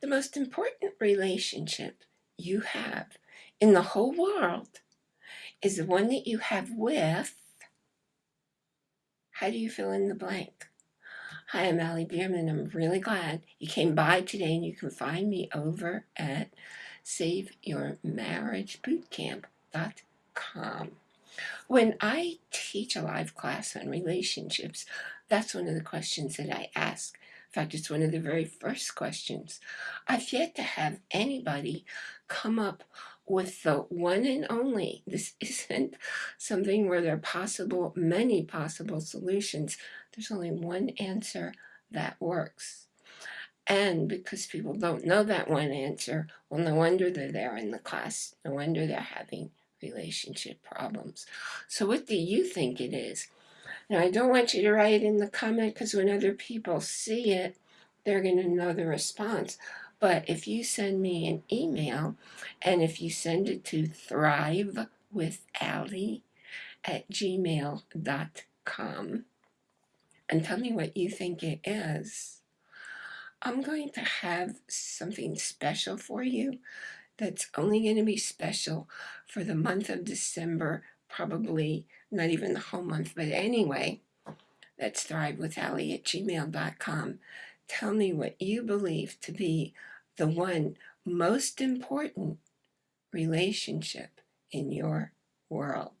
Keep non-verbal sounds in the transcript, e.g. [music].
the most important relationship you have in the whole world is the one that you have with, how do you fill in the blank? Hi, I'm Allie Bierman. I'm really glad you came by today and you can find me over at SaveYourMarriageBootcamp.com. When I teach a live class on relationships, that's one of the questions that I ask. In fact, it's one of the very first questions. I've yet to have anybody come up with the one and only. This [laughs] isn't something where there are possible, many possible solutions. There's only one answer that works. And because people don't know that one answer, well, no wonder they're there in the class. No wonder they're having relationship problems. So what do you think it is? Now, I don't want you to write in the comment because when other people see it, they're going to know the response. But if you send me an email and if you send it to thrivewithallie at gmail.com and tell me what you think it is, I'm going to have something special for you that's only going to be special for the month of December, probably not even the whole month, but anyway, that's thrivewithallie at gmail.com. Tell me what you believe to be the one most important relationship in your world.